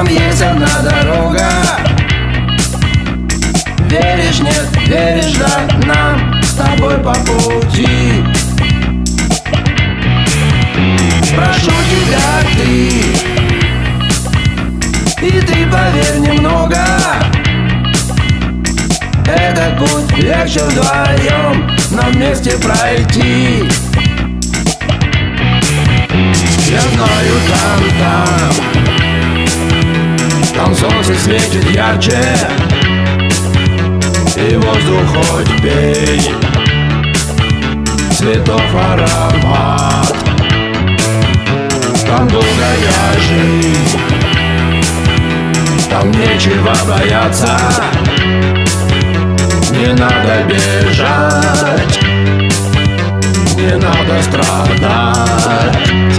Там есть одна дорога. Веришь, нет, веришь, да Нам с тобой по пути. Прошу тебя, ты. И ты поверь немного. Этот путь легче вдвоем Нам вместе пройти. Я знаю там, там. Там солнце светит ярче И воздух хоть пей. Цветов аромат. Там долгая жизнь. Там нечего бояться. Не надо бежать. Не надо страдать